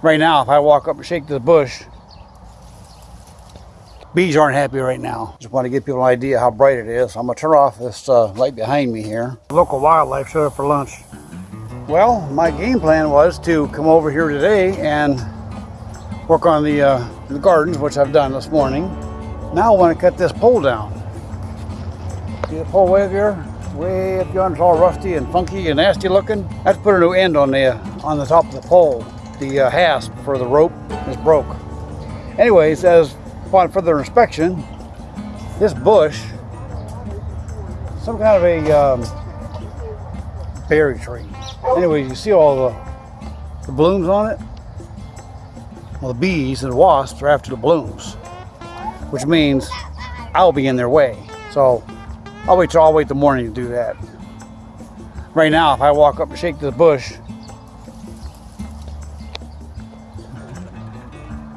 Right now, if I walk up and shake this bush, bees aren't happy right now. Just want to give people an idea how bright it is. I'm gonna turn off this uh, light behind me here. Local wildlife showed up for lunch. Well, my game plan was to come over here today and work on the, uh, the gardens, which I've done this morning. Now I want to cut this pole down. See the pole way up here? Way up yonder, it's all rusty and funky and nasty looking. I have to put a new end on the on the top of the pole. The uh, hasp for the rope is broke. Anyways, as upon further inspection, this bush, some kind of a um, berry tree. Anyways, you see all the, the blooms on it? Well, the bees and the wasps are after the blooms, which means I'll be in their way. So I'll wait till I'll wait the morning to do that. Right now, if I walk up and shake this bush,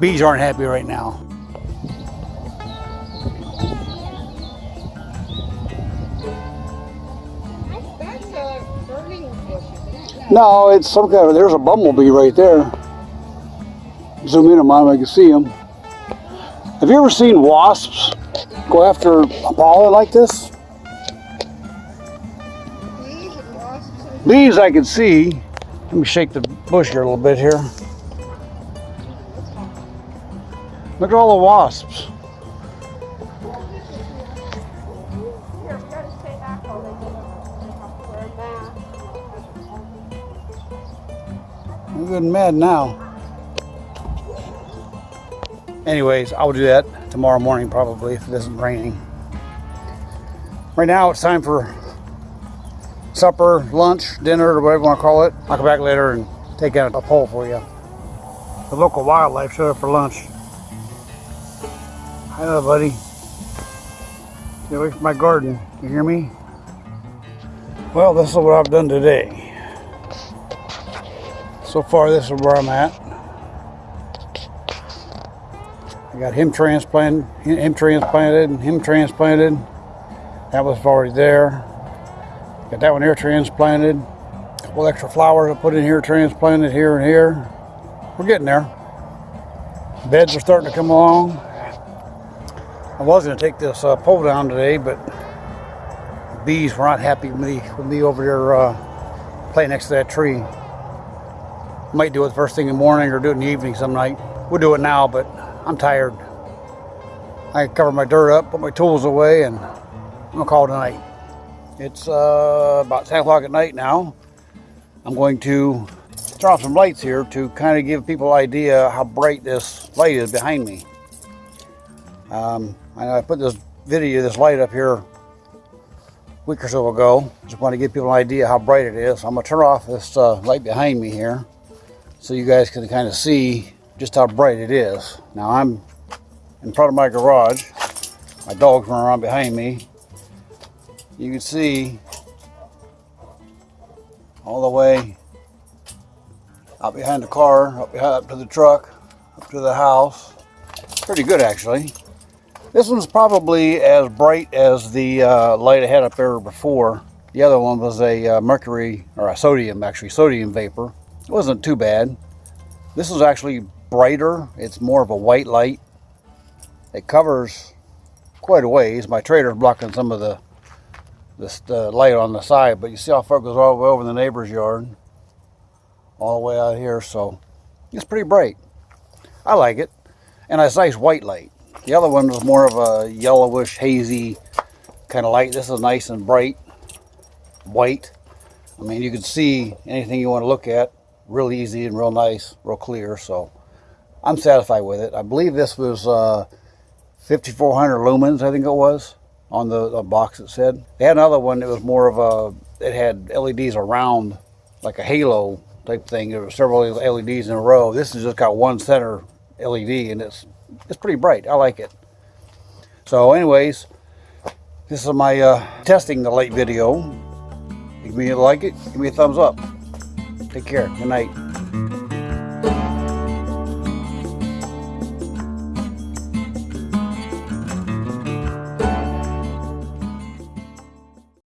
bees aren't happy right now. No, it's some kind of, there's a bumblebee right there. Zoom in on him, I can see him. Have you ever seen wasps go after a pollen like this? Bees I can see. Let me shake the bush here a little bit here. Look at all the wasps. I'm getting mad now. Anyways, I'll do that tomorrow morning probably if it isn't raining. Right now it's time for supper, lunch, dinner, or whatever you want to call it. I'll come back later and take out a pole for you. The local wildlife showed up for lunch. There, buddy. Get away from my garden. You hear me? Well, this is what I've done today. So far, this is where I'm at. I got him transplanted, him transplanted, and him transplanted. That was already there. Got that one here transplanted. A couple extra flowers I put in here, transplanted here and here. We're getting there. Beds are starting to come along. I was going to take this uh, pole down today, but bees were not happy with me, with me over there uh, playing next to that tree. Might do it first thing in the morning or do it in the evening some night. We'll do it now, but I'm tired. I cover my dirt up, put my tools away, and I'm gonna call it a night. It's uh, about 10 o'clock at night now. I'm going to turn off some lights here to kind of give people an idea how bright this light is behind me. Um, I I put this video, this light up here week or so ago. Just want to give people an idea how bright it is. I'm gonna turn off this uh, light behind me here so you guys can kind of see just how bright it is. Now I'm in front of my garage. My dog's running around behind me. You can see all the way out behind the car, up, up to the truck, up to the house. Pretty good actually. This one's probably as bright as the uh, light I had up there before. The other one was a uh, mercury, or a sodium actually, sodium vapor. It wasn't too bad. This is actually brighter. It's more of a white light. It covers quite a ways. My trailer's blocking some of the this the light on the side, but you see how far it goes all the way over the neighbor's yard, all the way out here. So it's pretty bright. I like it, and it's nice white light. The other one was more of a yellowish, hazy kind of light. This is nice and bright, white. I mean, you can see anything you want to look at real easy and real nice, real clear. So I'm satisfied with it. I believe this was uh, 5400 lumens, I think it was, on the, the box it said. They had another one that was more of a, it had LEDs around, like a halo type thing. There were several LEDs in a row. This has just got one center LED and it's, it's pretty bright. I like it. So anyways, this is my uh, testing the light video. If you like it, give me a thumbs up. Take care. Good night.